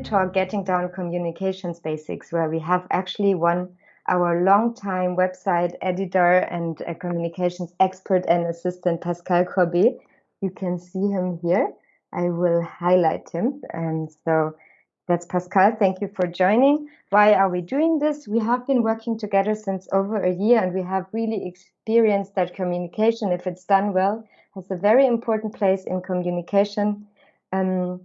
talk, Getting Down Communications Basics, where we have actually one our longtime website editor and communications expert and assistant, Pascal Corbet. You can see him here. I will highlight him. And so that's Pascal. Thank you for joining. Why are we doing this? We have been working together since over a year and we have really experienced that communication, if it's done well, has a very important place in communication. Um,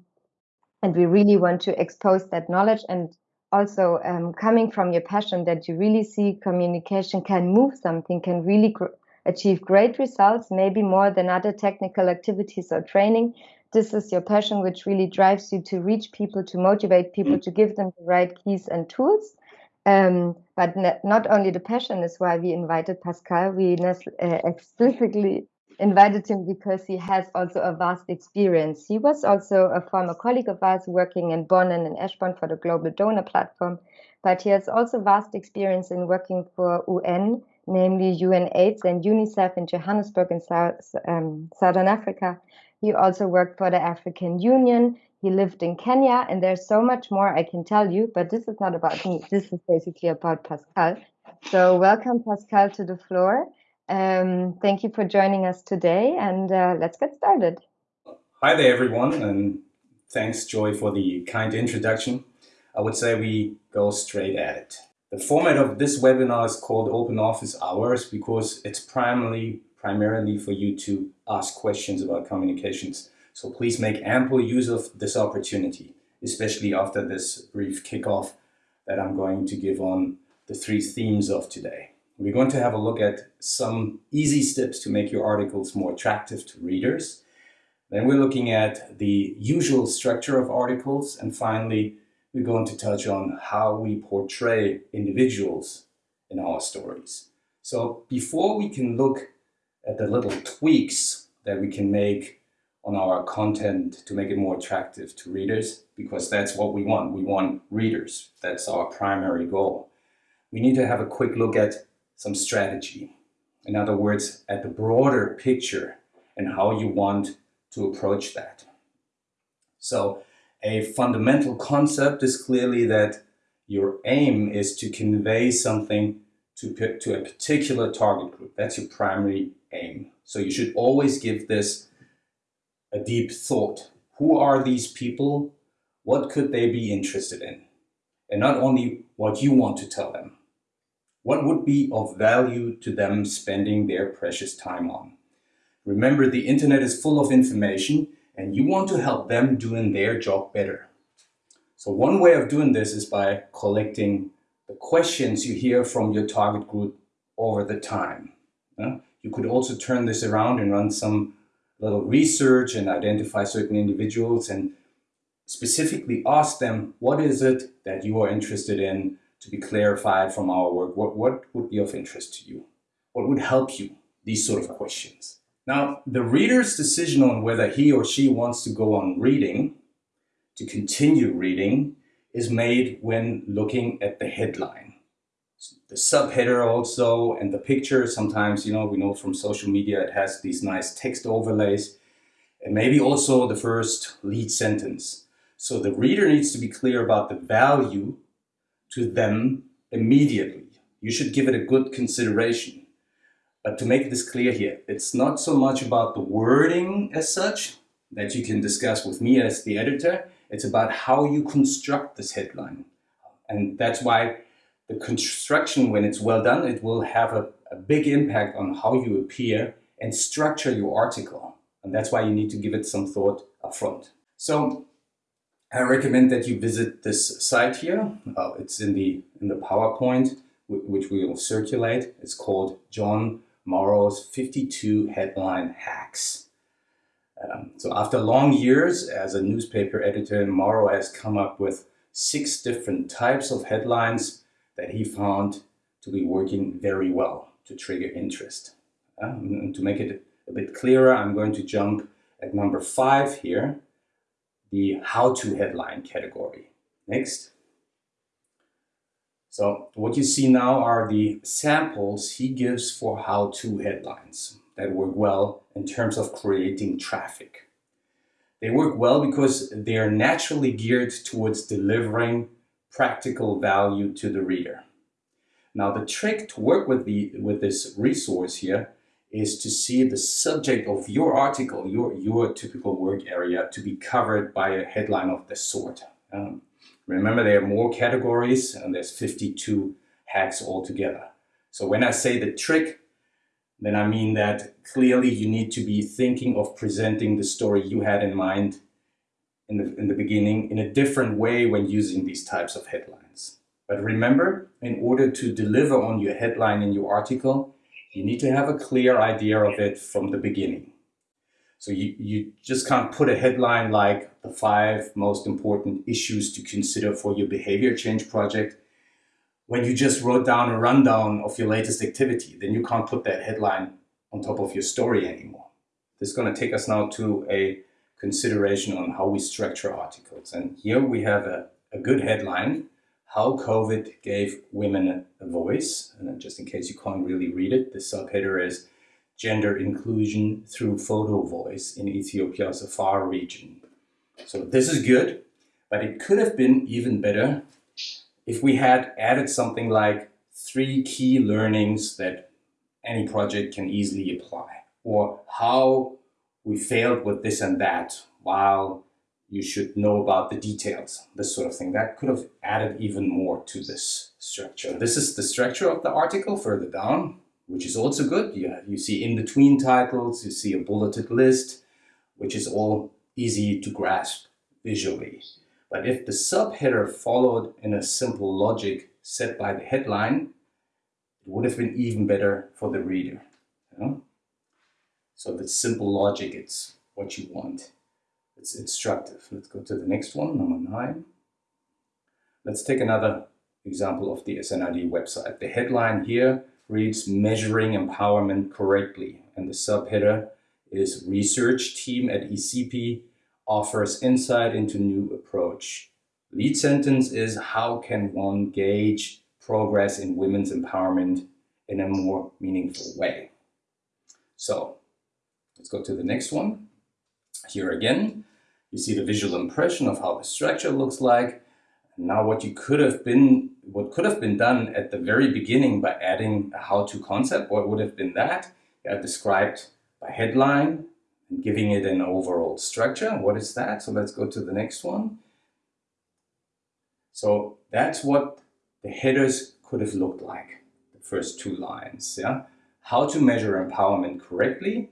and we really want to expose that knowledge and also um, coming from your passion that you really see communication can move something, can really gr achieve great results, maybe more than other technical activities or training. This is your passion, which really drives you to reach people, to motivate people, to give them the right keys and tools. Um, but not only the passion is why we invited Pascal, we uh, explicitly invited him because he has also a vast experience. He was also a former colleague of ours working in Bonn and in Eschborn for the Global Donor Platform, but he has also vast experience in working for UN, namely UNAIDS and UNICEF in Johannesburg in South, um, Southern Africa. He also worked for the African Union. He lived in Kenya, and there's so much more I can tell you, but this is not about me. This is basically about Pascal. So welcome, Pascal, to the floor. Um, thank you for joining us today, and uh, let's get started. Hi there, everyone, and thanks, Joy, for the kind introduction. I would say we go straight at it. The format of this webinar is called Open Office Hours because it's primarily, primarily for you to ask questions about communications. So please make ample use of this opportunity, especially after this brief kickoff that I'm going to give on the three themes of today. We're going to have a look at some easy steps to make your articles more attractive to readers. Then we're looking at the usual structure of articles. And finally, we're going to touch on how we portray individuals in our stories. So before we can look at the little tweaks that we can make on our content to make it more attractive to readers, because that's what we want. We want readers. That's our primary goal. We need to have a quick look at some strategy. In other words, at the broader picture and how you want to approach that. So a fundamental concept is clearly that your aim is to convey something to, to a particular target group. That's your primary aim. So you should always give this a deep thought. Who are these people? What could they be interested in? And not only what you want to tell them, what would be of value to them spending their precious time on? Remember, the internet is full of information and you want to help them doing their job better. So one way of doing this is by collecting the questions you hear from your target group over the time. You could also turn this around and run some little research and identify certain individuals and specifically ask them, what is it that you are interested in? To be clarified from our work, what, what would be of interest to you? What would help you? These sort of questions. Now, the reader's decision on whether he or she wants to go on reading, to continue reading, is made when looking at the headline. The subheader also, and the picture, sometimes, you know, we know from social media, it has these nice text overlays, and maybe also the first lead sentence. So the reader needs to be clear about the value to them immediately. You should give it a good consideration. But to make this clear here, it's not so much about the wording as such that you can discuss with me as the editor. It's about how you construct this headline. And that's why the construction, when it's well done, it will have a, a big impact on how you appear and structure your article. And that's why you need to give it some thought up front. So I recommend that you visit this site here. Uh, it's in the in the PowerPoint, which we will circulate. It's called Jon Morrow's 52 Headline Hacks. Um, so after long years as a newspaper editor, Morrow has come up with six different types of headlines that he found to be working very well to trigger interest. Um, to make it a bit clearer, I'm going to jump at number five here, the how-to headline category. Next. So what you see now are the samples he gives for how-to headlines that work well in terms of creating traffic. They work well because they are naturally geared towards delivering practical value to the reader. Now the trick to work with, the, with this resource here is to see the subject of your article, your, your typical work area, to be covered by a headline of this sort. Um, remember, there are more categories and there's 52 hacks altogether. So when I say the trick, then I mean that clearly you need to be thinking of presenting the story you had in mind in the, in the beginning in a different way when using these types of headlines. But remember, in order to deliver on your headline in your article, you need to have a clear idea of it from the beginning. So you, you just can't put a headline like the five most important issues to consider for your behavior change project when you just wrote down a rundown of your latest activity. Then you can't put that headline on top of your story anymore. This is going to take us now to a consideration on how we structure articles. And here we have a, a good headline how COVID gave women a voice. And just in case you can't really read it, the subheader is Gender Inclusion Through Photo Voice in Ethiopia's Afar region. So this is good, but it could have been even better if we had added something like three key learnings that any project can easily apply, or how we failed with this and that while you should know about the details, this sort of thing. That could have added even more to this structure. This is the structure of the article further down, which is also good. You, you see in between titles, you see a bulleted list, which is all easy to grasp visually. But if the subheader followed in a simple logic set by the headline, it would have been even better for the reader. You know? So the simple logic, it's what you want. It's instructive. Let's go to the next one, number nine. Let's take another example of the SNID website. The headline here reads Measuring Empowerment Correctly, and the subheader is Research Team at ECP offers insight into new approach. Lead sentence is How can one gauge progress in women's empowerment in a more meaningful way? So let's go to the next one. Here again, you see the visual impression of how the structure looks like. Now what you could have been, what could have been done at the very beginning by adding a how-to concept, what would have been that? Yeah, described by headline and giving it an overall structure. What is that? So let's go to the next one. So that's what the headers could have looked like, the first two lines. Yeah, How to measure empowerment correctly,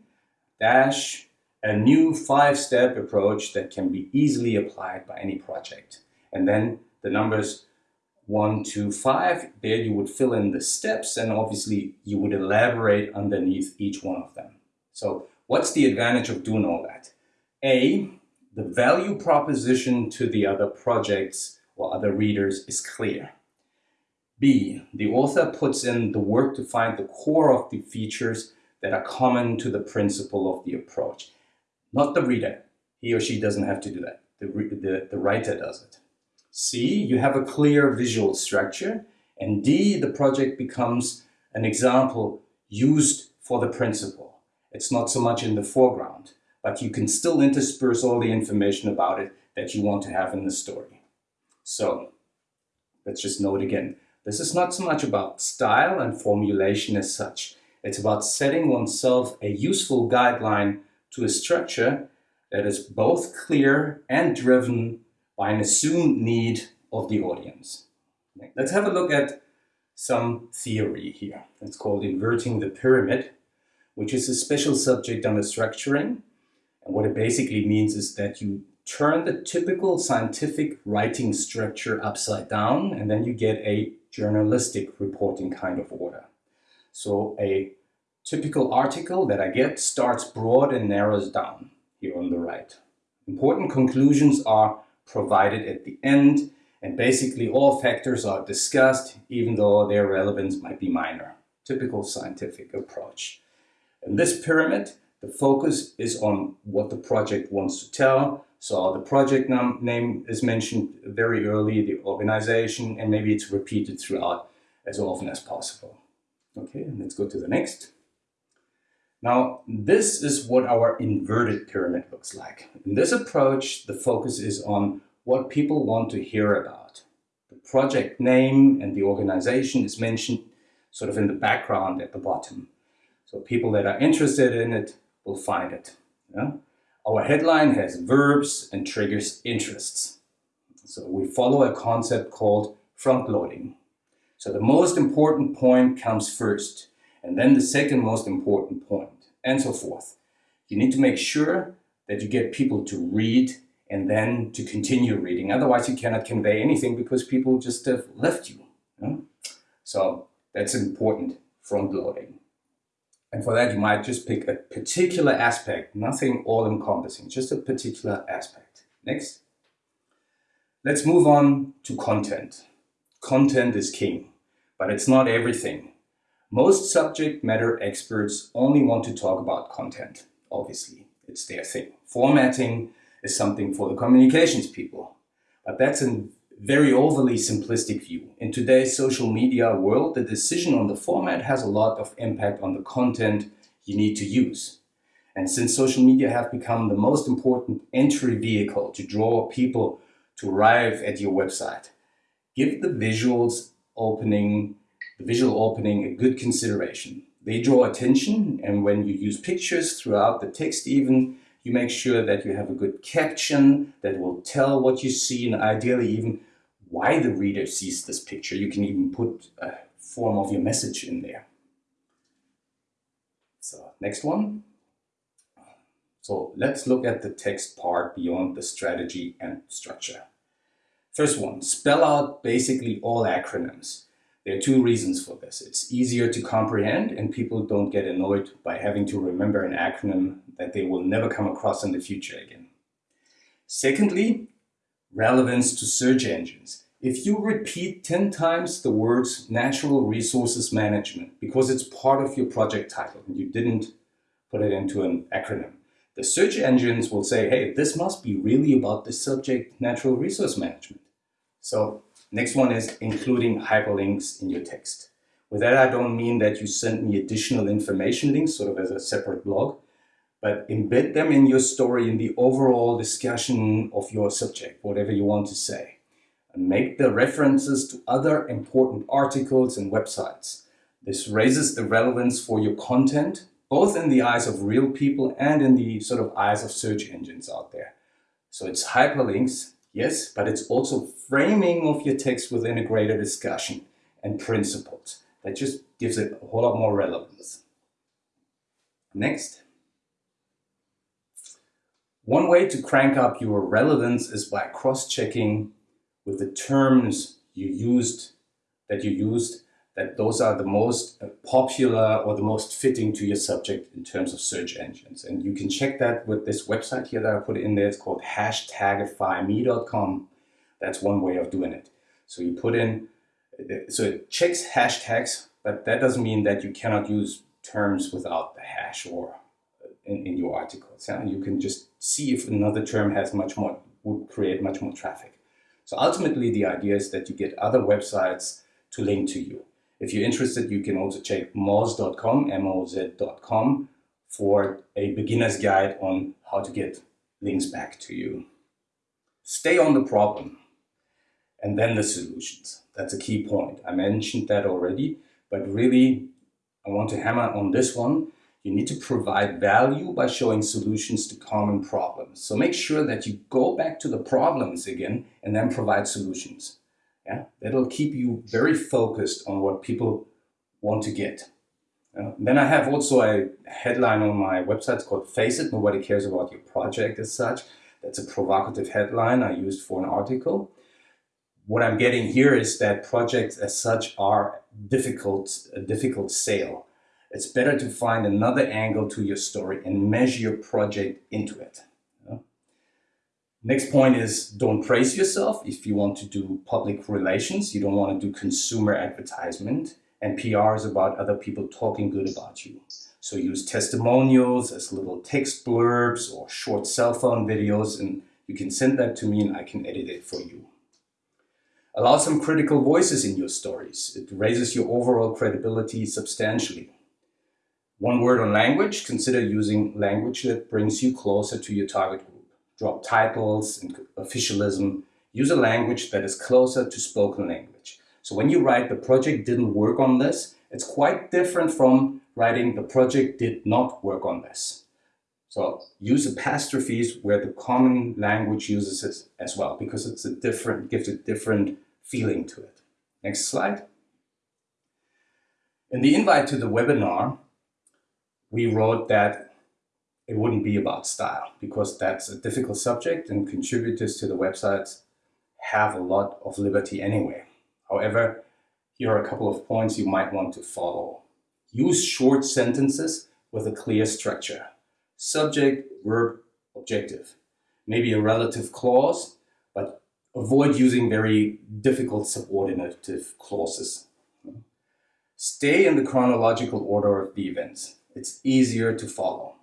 dash, a new five-step approach that can be easily applied by any project. And then the numbers one, two, five, there you would fill in the steps and obviously you would elaborate underneath each one of them. So what's the advantage of doing all that? A, the value proposition to the other projects or other readers is clear. B, the author puts in the work to find the core of the features that are common to the principle of the approach. Not the reader. He or she doesn't have to do that. The, the, the writer does it. C, you have a clear visual structure. And D, the project becomes an example used for the principle. It's not so much in the foreground, but you can still intersperse all the information about it that you want to have in the story. So let's just note again, this is not so much about style and formulation as such. It's about setting oneself a useful guideline to a structure that is both clear and driven by an assumed need of the audience. Let's have a look at some theory here. It's called inverting the pyramid, which is a special subject under structuring. And what it basically means is that you turn the typical scientific writing structure upside down and then you get a journalistic reporting kind of order. So a Typical article that I get starts broad and narrows down here on the right. Important conclusions are provided at the end and basically all factors are discussed even though their relevance might be minor. Typical scientific approach. In this pyramid, the focus is on what the project wants to tell. So the project name is mentioned very early, the organization, and maybe it's repeated throughout as often as possible. Okay, let's go to the next. Now, this is what our inverted pyramid looks like. In this approach, the focus is on what people want to hear about. The project name and the organization is mentioned sort of in the background at the bottom. So people that are interested in it will find it. Yeah? Our headline has verbs and triggers interests. So we follow a concept called front loading. So the most important point comes first, and then the second most important point, and so forth. You need to make sure that you get people to read and then to continue reading. Otherwise, you cannot convey anything because people just have left you. So that's important front loading. And for that, you might just pick a particular aspect, nothing all encompassing, just a particular aspect. Next. Let's move on to content. Content is king, but it's not everything. Most subject matter experts only want to talk about content, obviously. It's their thing. Formatting is something for the communications people. But that's a very overly simplistic view. In today's social media world, the decision on the format has a lot of impact on the content you need to use. And since social media have become the most important entry vehicle to draw people to arrive at your website, give the visuals opening visual opening a good consideration. They draw attention and when you use pictures throughout the text even, you make sure that you have a good caption that will tell what you see and ideally even why the reader sees this picture. You can even put a form of your message in there. So next one. So let's look at the text part beyond the strategy and structure. First one, spell out basically all acronyms. There are two reasons for this. It's easier to comprehend and people don't get annoyed by having to remember an acronym that they will never come across in the future again. Secondly, relevance to search engines. If you repeat 10 times the words natural resources management because it's part of your project title and you didn't put it into an acronym, the search engines will say, hey, this must be really about the subject natural resource management. So Next one is including hyperlinks in your text. With that, I don't mean that you send me additional information links, sort of as a separate blog, but embed them in your story in the overall discussion of your subject, whatever you want to say. And make the references to other important articles and websites. This raises the relevance for your content, both in the eyes of real people and in the sort of eyes of search engines out there. So it's hyperlinks Yes, but it's also framing of your text within a greater discussion and principles. That just gives it a whole lot more relevance. Next. One way to crank up your relevance is by cross-checking with the terms you used that you used that those are the most popular or the most fitting to your subject in terms of search engines. And you can check that with this website here that I put in there. It's called hashtagifyme.com. That's one way of doing it. So you put in, so it checks hashtags, but that doesn't mean that you cannot use terms without the hash or in, in your articles. You can just see if another term has much more, would create much more traffic. So ultimately the idea is that you get other websites to link to you. If you're interested, you can also check moz.com, M-O-Z.com, for a beginner's guide on how to get links back to you. Stay on the problem and then the solutions. That's a key point. I mentioned that already, but really I want to hammer on this one. You need to provide value by showing solutions to common problems. So make sure that you go back to the problems again and then provide solutions. Yeah, that'll keep you very focused on what people want to get. Uh, then I have also a headline on my website called Face It, Nobody Cares About Your Project as such. That's a provocative headline I used for an article. What I'm getting here is that projects as such are difficult, a difficult sale. It's better to find another angle to your story and measure your project into it. Next point is don't praise yourself if you want to do public relations. You don't want to do consumer advertisement. And PR is about other people talking good about you. So use testimonials as little text blurbs or short cell phone videos and you can send that to me and I can edit it for you. Allow some critical voices in your stories. It raises your overall credibility substantially. One word on language, consider using language that brings you closer to your target. Drop titles and officialism. Use a language that is closer to spoken language. So when you write the project didn't work on this, it's quite different from writing the project did not work on this. So use apostrophes where the common language uses it as well, because it's a different, gives a different feeling to it. Next slide. In the invite to the webinar, we wrote that it wouldn't be about style because that's a difficult subject and contributors to the websites have a lot of liberty anyway. However, here are a couple of points you might want to follow. Use short sentences with a clear structure. Subject, verb, objective. Maybe a relative clause, but avoid using very difficult subordinative clauses. Stay in the chronological order of the events. It's easier to follow.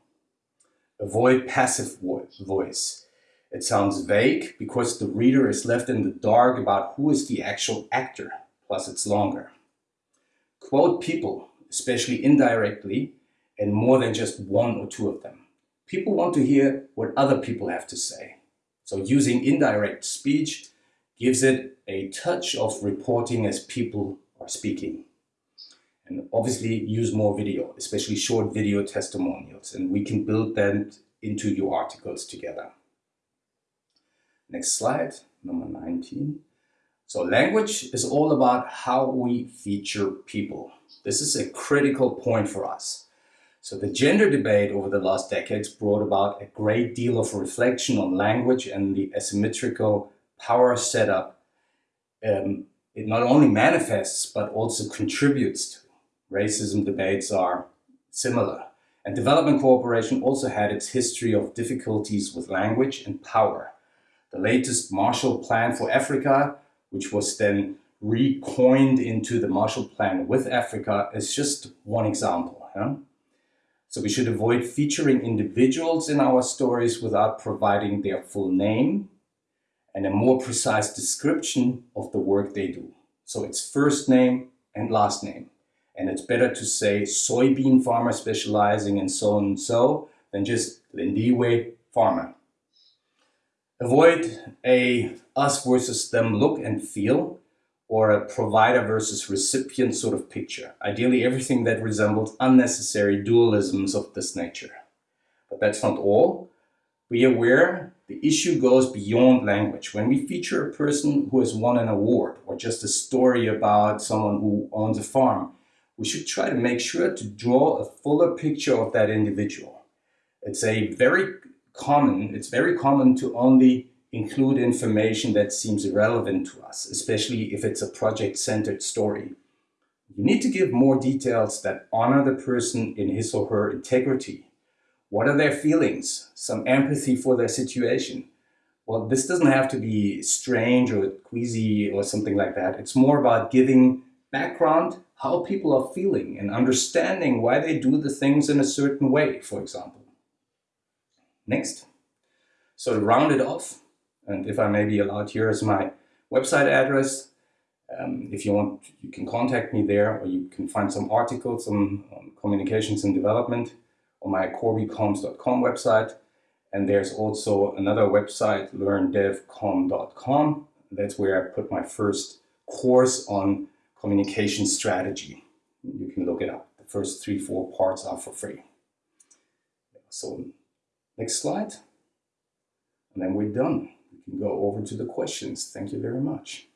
Avoid passive voice. It sounds vague because the reader is left in the dark about who is the actual actor, plus it's longer. Quote people, especially indirectly, and more than just one or two of them. People want to hear what other people have to say. So using indirect speech gives it a touch of reporting as people are speaking and obviously use more video, especially short video testimonials, and we can build that into your articles together. Next slide, number 19. So language is all about how we feature people. This is a critical point for us. So the gender debate over the last decades brought about a great deal of reflection on language and the asymmetrical power setup um, it not only manifests but also contributes to racism debates are similar. And development cooperation also had its history of difficulties with language and power. The latest Marshall Plan for Africa, which was then recoined into the Marshall Plan with Africa, is just one example. Yeah? So we should avoid featuring individuals in our stories without providing their full name and a more precise description of the work they do. So it's first name and last name. And it's better to say soybean farmer specializing in so and so than just Lindiwe farmer. Avoid a us versus them look and feel or a provider versus recipient sort of picture. Ideally, everything that resembles unnecessary dualisms of this nature. But that's not all. Be aware the issue goes beyond language. When we feature a person who has won an award or just a story about someone who owns a farm, we should try to make sure to draw a fuller picture of that individual. It's a very common, it's very common to only include information that seems relevant to us, especially if it's a project-centered story. You need to give more details that honor the person in his or her integrity. What are their feelings? Some empathy for their situation. Well, this doesn't have to be strange or queasy or something like that. It's more about giving background, how people are feeling and understanding why they do the things in a certain way, for example. Next. So to round it off, and if I may be allowed, here is my website address. Um, if you want, you can contact me there, or you can find some articles on, on communications and development on my corbycoms.com website. And there's also another website, learndevcom.com. That's where I put my first course on communication strategy. You can look it up. The first three, four parts are for free. So next slide. And then we're done. We can go over to the questions. Thank you very much.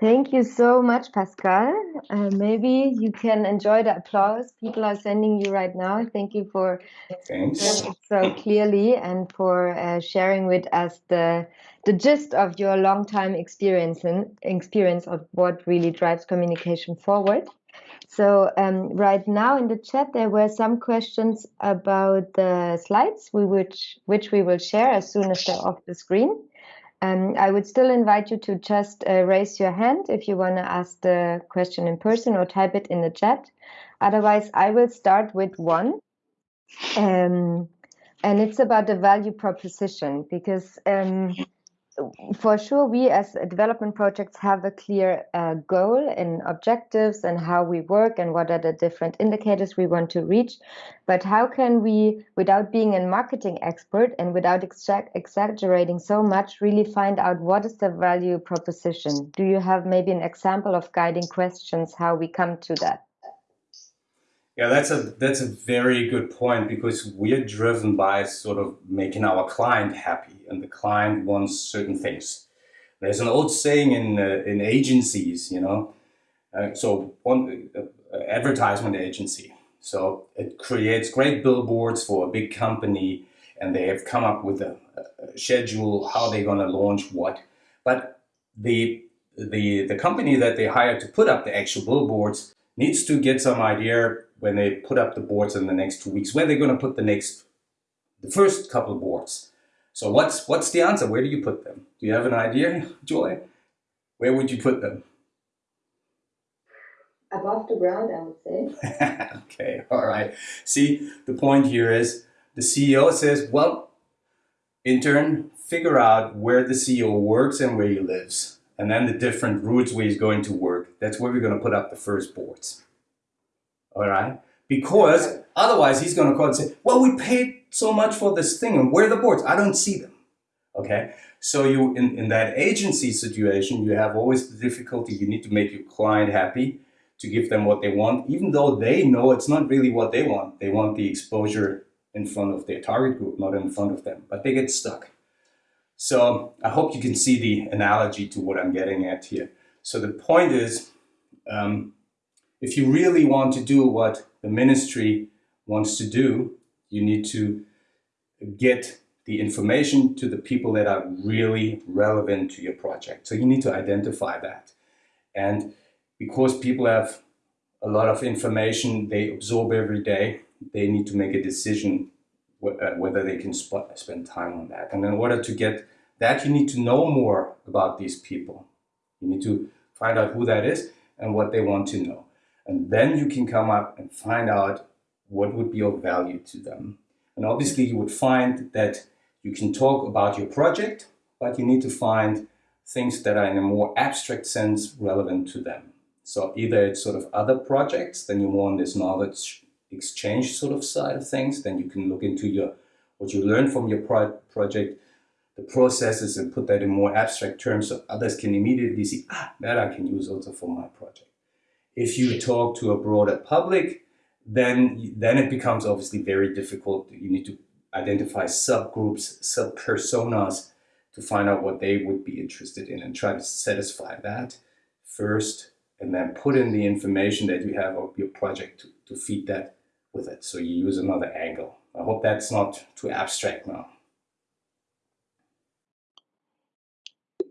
Thank you so much, Pascal. Uh, maybe you can enjoy the applause people are sending you right now. Thank you for Thanks. so clearly and for uh, sharing with us the the gist of your long time experience and experience of what really drives communication forward. So um, right now in the chat there were some questions about the slides we which which we will share as soon as they're off the screen. Um, I would still invite you to just uh, raise your hand if you want to ask the question in person or type it in the chat. Otherwise, I will start with one. Um, and it's about the value proposition because um, for sure, we as development projects have a clear uh, goal and objectives and how we work and what are the different indicators we want to reach. But how can we, without being a marketing expert and without exaggerating so much, really find out what is the value proposition? Do you have maybe an example of guiding questions how we come to that? Yeah, that's a that's a very good point because we're driven by sort of making our client happy, and the client wants certain things. There's an old saying in uh, in agencies, you know, uh, so one uh, advertisement agency. So it creates great billboards for a big company, and they have come up with a, a schedule how they're going to launch what. But the the the company that they hire to put up the actual billboards needs to get some idea when they put up the boards in the next two weeks, where they're going to put the next, the first couple of boards. So what's what's the answer? Where do you put them? Do you have an idea, Joy? Where would you put them? Above the ground, I would say. okay, all right. See, the point here is the CEO says, well, intern, figure out where the CEO works and where he lives. And then the different routes where he's going to work. That's where we're going to put up the first boards all right? Because otherwise he's going to call and say, well, we paid so much for this thing and where are the boards? I don't see them, okay? So you, in, in that agency situation, you have always the difficulty, you need to make your client happy to give them what they want, even though they know it's not really what they want. They want the exposure in front of their target group, not in front of them, but they get stuck. So I hope you can see the analogy to what I'm getting at here. So the point is, um, if you really want to do what the ministry wants to do, you need to get the information to the people that are really relevant to your project. So you need to identify that. And because people have a lot of information they absorb every day, they need to make a decision uh, whether they can sp spend time on that. And in order to get that, you need to know more about these people. You need to find out who that is and what they want to know. And then you can come up and find out what would be of value to them. And obviously you would find that you can talk about your project, but you need to find things that are in a more abstract sense relevant to them. So either it's sort of other projects, then you're more on this knowledge exchange sort of side of things, then you can look into your what you learned from your pro project, the processes and put that in more abstract terms so others can immediately see, ah, that I can use also for my project. If you talk to a broader public, then, then it becomes obviously very difficult. You need to identify subgroups, sub-personas to find out what they would be interested in and try to satisfy that first and then put in the information that you have of your project to, to feed that with it. So you use another angle. I hope that's not too abstract now.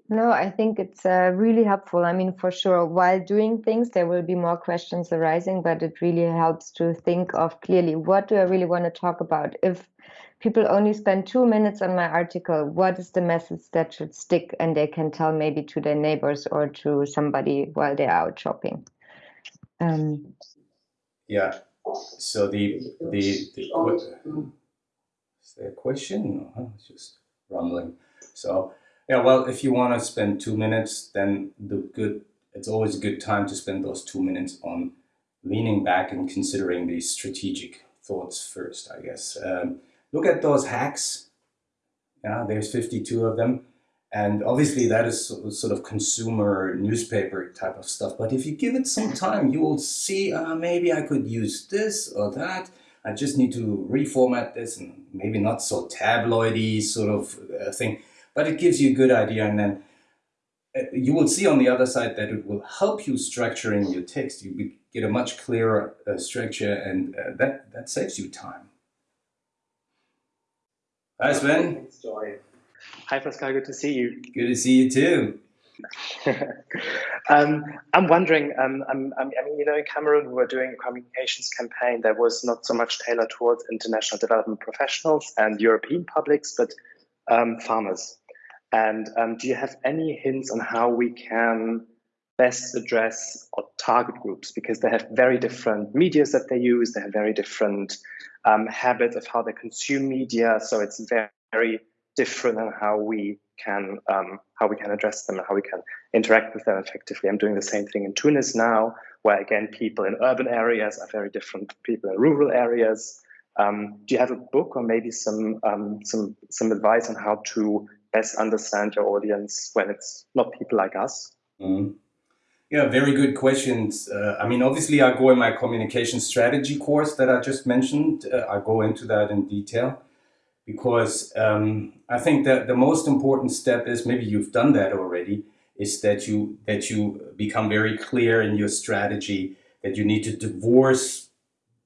No, I think it's uh, really helpful. I mean, for sure, while doing things, there will be more questions arising, but it really helps to think of clearly what do I really want to talk about? If people only spend two minutes on my article, what is the message that should stick and they can tell maybe to their neighbors or to somebody while they're out shopping? Um, yeah. So the the, the what, is there a question? No, it's just rumbling. So yeah, well, if you want to spend two minutes, then the good it's always a good time to spend those two minutes on leaning back and considering these strategic thoughts first, I guess. Um, look at those hacks. Yeah, there's 52 of them. And obviously that is sort of consumer newspaper type of stuff. But if you give it some time, you will see, uh, maybe I could use this or that. I just need to reformat this and maybe not so tabloidy sort of uh, thing but it gives you a good idea and then uh, you will see on the other side that it will help you structuring your text. You get a much clearer uh, structure and uh, that, that saves you time. Hi Sven. Thanks, Joy. Hi Pascal, good to see you. Good to see you too. um, I'm wondering, um, I'm, I'm, i mean, you know, in Cameroon, we were doing a communications campaign that was not so much tailored towards international development professionals and European publics, but um, farmers. And um, do you have any hints on how we can best address our target groups? Because they have very different medias that they use, they have very different um, habits of how they consume media. So it's very, very different and how we can um, how we can address them and how we can interact with them effectively. I'm doing the same thing in Tunis now, where again people in urban areas are very different from people in rural areas. Um, do you have a book or maybe some um, some some advice on how to best understand your audience when it's not people like us? Mm. Yeah, very good questions. Uh, I mean, obviously, I go in my communication strategy course that I just mentioned. Uh, I go into that in detail because um, I think that the most important step is maybe you've done that already is that you that you become very clear in your strategy that you need to divorce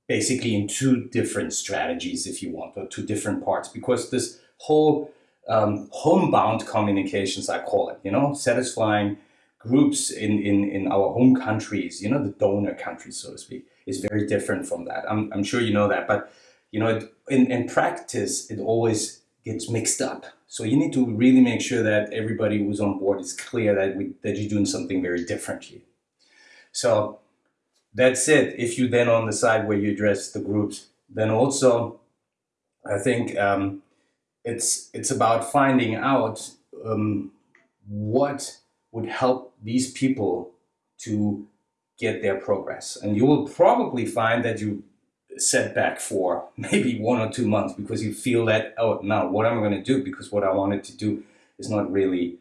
basically in two different strategies if you want or two different parts because this whole um, homebound communications I call it you know satisfying groups in, in, in our home countries, you know, the donor countries, so to speak, is very different from that. I'm, I'm sure you know that, but you know, in, in practice, it always gets mixed up. So you need to really make sure that everybody who's on board is clear that, we, that you're doing something very differently. So that's it. If you then on the side where you address the groups, then also I think um, it's it's about finding out um, what would help these people to get their progress. And you will probably find that you set back for maybe one or two months because you feel that, oh, now what am I going to do? Because what I wanted to do is not really,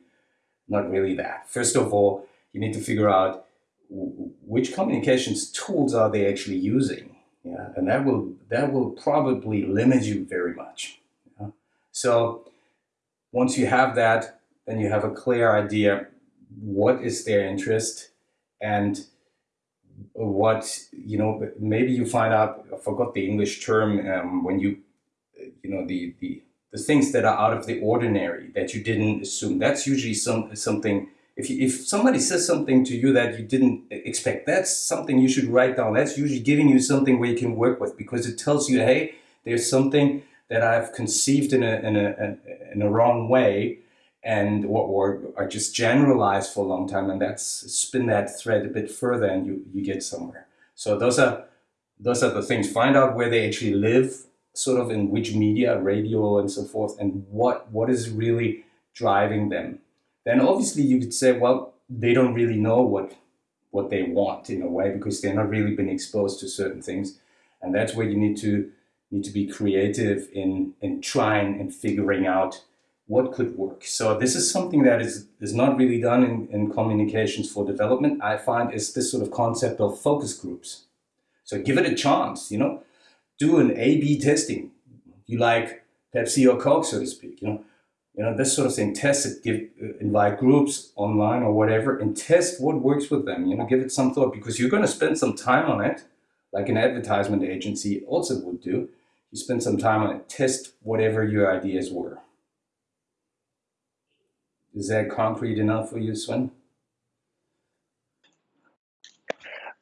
not really that. First of all, you need to figure out which communications tools are they actually using. Yeah, and that will that will probably limit you very much. So once you have that, then you have a clear idea what is their interest and what you know maybe you find out i forgot the english term um, when you you know the, the the things that are out of the ordinary that you didn't assume. That's usually some something if you, if somebody says something to you that you didn't expect that's something you should write down. That's usually giving you something where you can work with because it tells you hey there's something that i've conceived in a in a in a wrong way and or, or are just generalized for a long time and that's spin that thread a bit further and you you get somewhere. So those are those are the things. Find out where they actually live sort of in which media radio and so forth and what what is really driving them. Then obviously you could say well they don't really know what what they want in a way because they're not really been exposed to certain things and that's where you need to need to be creative in in trying and figuring out what could work. So this is something that is, is not really done in, in communications for development. I find is this sort of concept of focus groups. So give it a chance, you know, do an A-B testing. You like Pepsi or Coke, so to speak, you know, you know, this sort of thing, test it, give, uh, invite groups online or whatever and test what works with them, you know, give it some thought because you're going to spend some time on it, like an advertisement agency also would do. You spend some time on it, test whatever your ideas were. Is that concrete enough for you, Sven?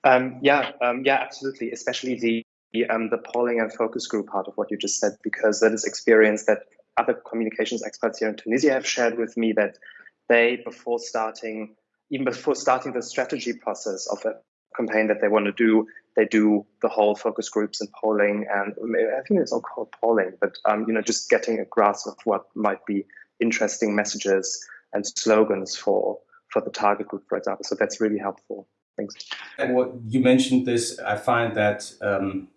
Um, yeah, um, yeah, absolutely. Especially the um, the polling and focus group part of what you just said, because that is experience that other communications experts here in Tunisia have shared with me that they, before starting, even before starting the strategy process of a campaign that they want to do, they do the whole focus groups and polling, and I think it's all called polling, but um, you know, just getting a grasp of what might be interesting messages and slogans for for the target group, for example. So that's really helpful. Thanks. And what you mentioned this, I find that um,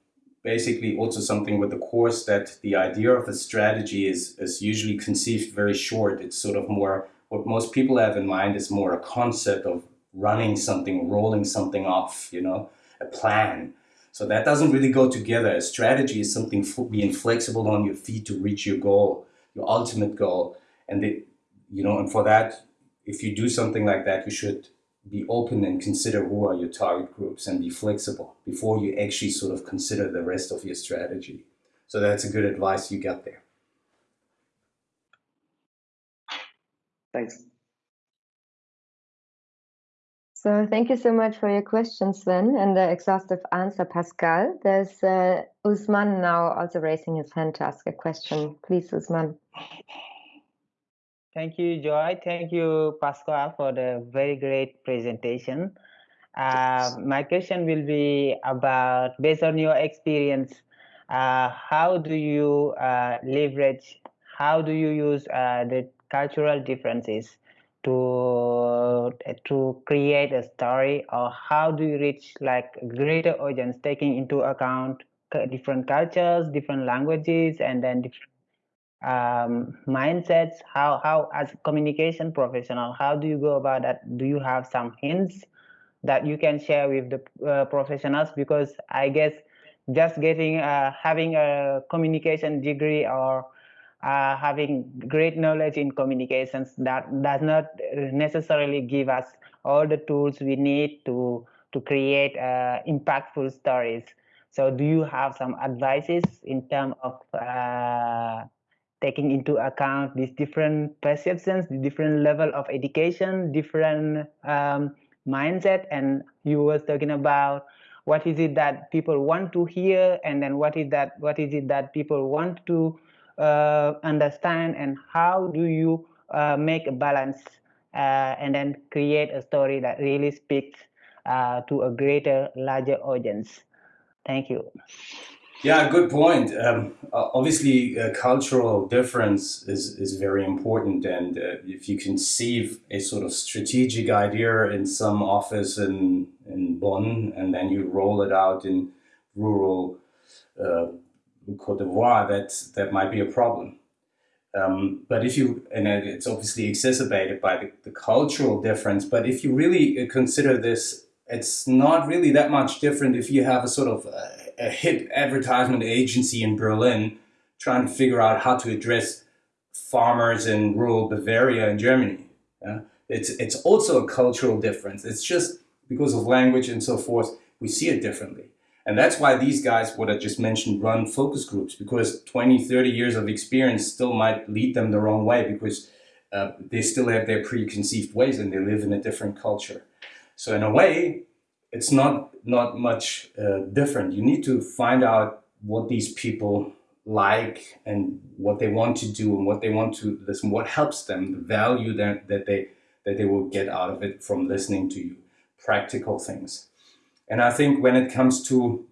basically also something with the course that the idea of a strategy is is usually conceived very short. It's sort of more what most people have in mind is more a concept of running something, rolling something off, you know, a plan. So that doesn't really go together. A strategy is something being flexible on your feet to reach your goal, your ultimate goal. And the, you know, and for that, if you do something like that, you should be open and consider who are your target groups and be flexible before you actually sort of consider the rest of your strategy. So that's a good advice you got there. Thanks. So thank you so much for your question, Sven, and the exhaustive answer, Pascal. There's uh, Usman now also raising his hand to ask a question. Please, Usman. Thank you, Joy. Thank you, Pascal, for the very great presentation. Uh, my question will be about, based on your experience, uh, how do you uh, leverage how do you use uh, the cultural differences to to create a story or how do you reach like greater audience taking into account different cultures different languages and then different um, mindsets? How how as a communication professional how do you go about that? Do you have some hints that you can share with the uh, professionals? Because i guess just getting uh, having a communication degree or uh, having great knowledge in communications that does not necessarily give us all the tools we need to to create uh, impactful stories. So do you have some advices in terms of uh, taking into account these different perceptions the different level of education different um, mindset? And you was talking about what is it that people want to hear and then what is that what is it that people want to understand and how do you uh, make a balance uh, and then create a story that really speaks uh, to a greater larger audience. Thank you. Yeah good point. Um, obviously cultural difference is, is very important and uh, if you conceive a sort of strategic idea in some office in, in Bonn and then you roll it out in rural uh, Cote d'Ivoire, that that might be a problem. Um, but if you, and it's obviously exacerbated by the, the, cultural difference, but if you really consider this, it's not really that much different if you have a sort of a, a hip advertisement agency in Berlin trying to figure out how to address farmers in rural Bavaria in Germany. Yeah? It's, it's also a cultural difference. It's just because of language and so forth, we see it differently. And that's why these guys, what I just mentioned, run focus groups because 20, 30 years of experience still might lead them the wrong way because uh, they still have their preconceived ways and they live in a different culture. So in a way, it's not, not much uh, different. You need to find out what these people like and what they want to do and what they want to listen, what helps them, the value that, that, they, that they will get out of it from listening to you, practical things. And I think when it comes to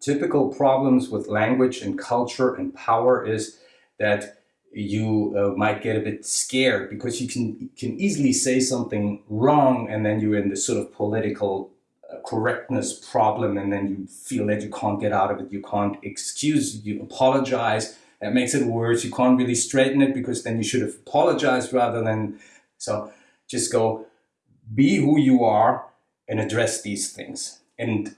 typical problems with language and culture and power is that you uh, might get a bit scared because you can can easily say something wrong and then you're in this sort of political uh, correctness problem and then you feel that you can't get out of it you can't excuse you apologize. That makes it worse. You can't really straighten it because then you should have apologized rather than so just go be who you are and address these things and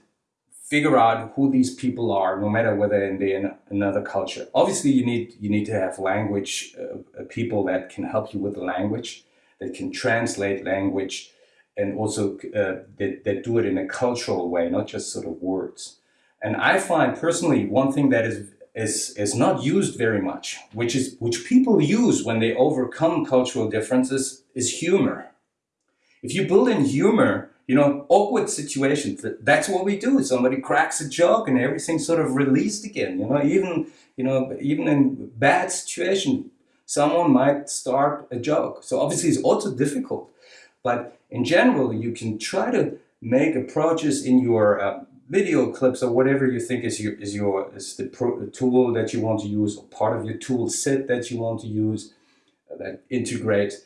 figure out who these people are, no matter whether they're in another culture. Obviously, you need you need to have language uh, uh, people that can help you with the language, that can translate language, and also uh, that, that do it in a cultural way, not just sort of words. And I find personally one thing that is is is not used very much, which is which people use when they overcome cultural differences, is humor. If you build in humor, you know, awkward situations, that's what we do. Somebody cracks a joke and everything's sort of released again. You know, even, you know, even in bad situation, someone might start a joke. So obviously it's also difficult. But in general, you can try to make approaches in your uh, video clips or whatever you think is your is your is the pro, tool that you want to use or part of your tool set that you want to use uh, that integrates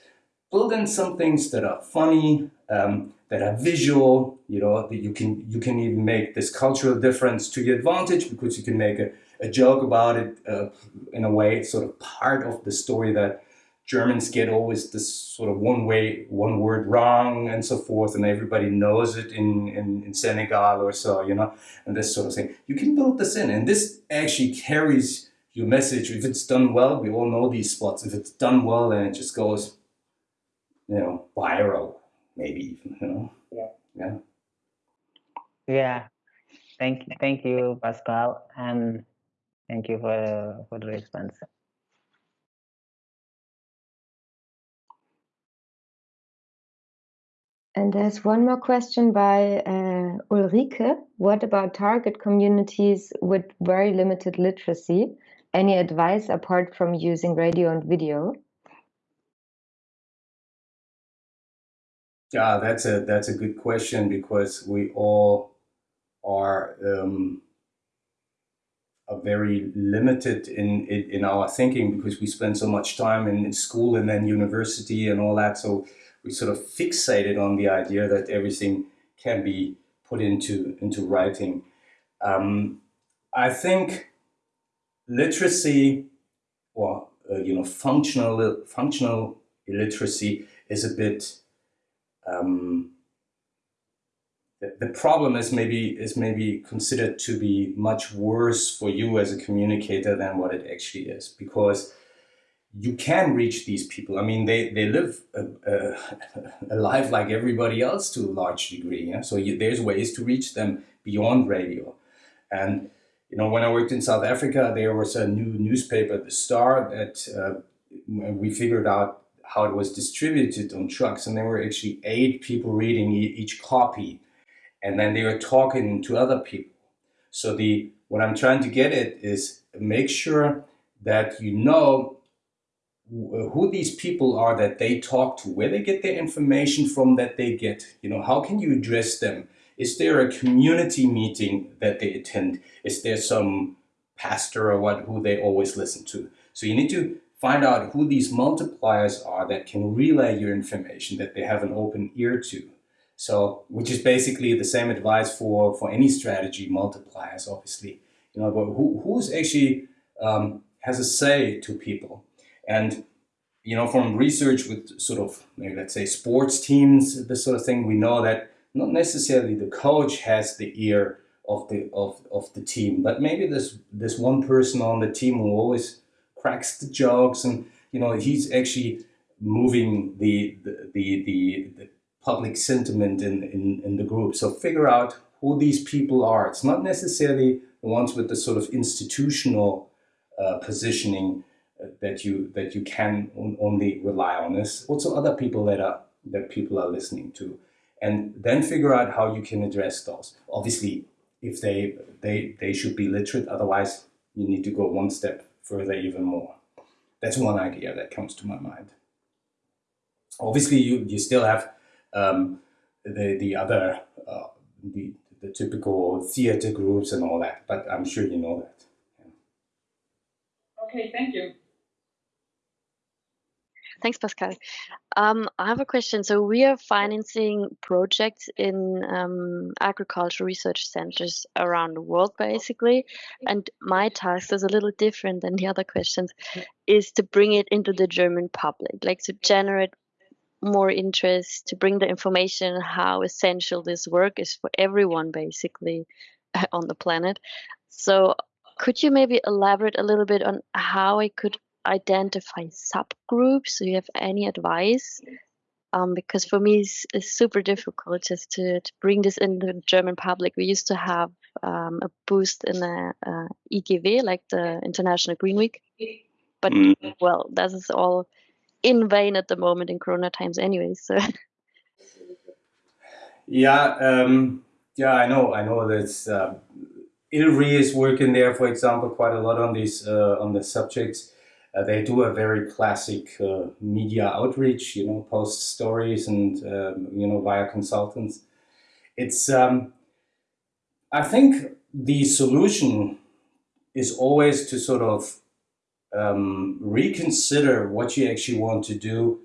build in some things that are funny, um, that are visual, you know, that you can, you can even make this cultural difference to your advantage because you can make a, a joke about it uh, in a way, it's sort of part of the story that Germans get always this sort of one way, one word wrong and so forth, and everybody knows it in, in, in Senegal or so, you know, and this sort of thing. You can build this in, and this actually carries your message. If it's done well, we all know these spots. If it's done well, then it just goes you know, viral, maybe even, you know. Yeah. Yeah. Yeah. Thank you, thank you, Pascal, and thank you for for the response. And there's one more question by uh, Ulrike. What about target communities with very limited literacy? Any advice apart from using radio and video? Yeah, that's a that's a good question because we all are um, are very limited in, in, our thinking because we spend so much time in, in school and then university and all that. So we sort of fixated on the idea that everything can be put into into writing. Um, I think literacy, or uh, you know, functional functional illiteracy is a bit. Um, the, problem is maybe is maybe considered to be much worse for you as a communicator than what it actually is because you can reach these people. I mean, they, they live a, a, a life like everybody else to a large degree. Yeah? So you, there's ways to reach them beyond radio. And, you know, when I worked in South Africa, there was a new newspaper, The Star, that uh, we figured out how it was distributed on trucks. And there were actually eight people reading each copy. And then they were talking to other people. So the what I'm trying to get at is make sure that you know who these people are that they talk to, where they get their information from that they get. You know, how can you address them? Is there a community meeting that they attend? Is there some pastor or what who they always listen to? So you need to find out who these multipliers are that can relay your information that they have an open ear to. So, which is basically the same advice for for any strategy multipliers, obviously. You know, but who who's actually um, has a say to people and you know, from research with sort of maybe let's say sports teams, this sort of thing, we know that not necessarily the coach has the ear of the of, of the team, but maybe this this one person on the team who always cracks the jokes and you know he's actually moving the the the, the, the public sentiment in, in, in the group. So figure out who these people are. It's not necessarily the ones with the sort of institutional uh, positioning that you that you can only rely on is also other people that are that people are listening to and then figure out how you can address those obviously if they they they should be literate otherwise you need to go one step further even more. That's one idea that comes to my mind. Obviously you you still have um, the the other uh, the the typical theater groups and all that but i'm sure you know that. Okay thank you Thanks, Pascal. Um, I have a question. So we are financing projects in um, agricultural research centers around the world, basically. And my task is a little different than the other questions, is to bring it into the German public, like to generate more interest, to bring the information how essential this work is for everyone, basically, on the planet. So could you maybe elaborate a little bit on how I could identify subgroups? Do you have any advice? Um, because for me, it's, it's, super difficult just to, to bring this into the German public. We used to have um, a boost in the uh, IGW, like the International Green Week, but mm. well, that is all in vain at the moment in Corona times, anyway. So. Yeah, um, yeah, I know, I know that uh, ILRI is working there, for example, quite a lot on these uh, on the subjects. Uh, they do a very classic uh, media outreach, you know, post stories and, um, you know, via consultants. It's, um, I think the solution is always to sort of um, reconsider what you actually want to do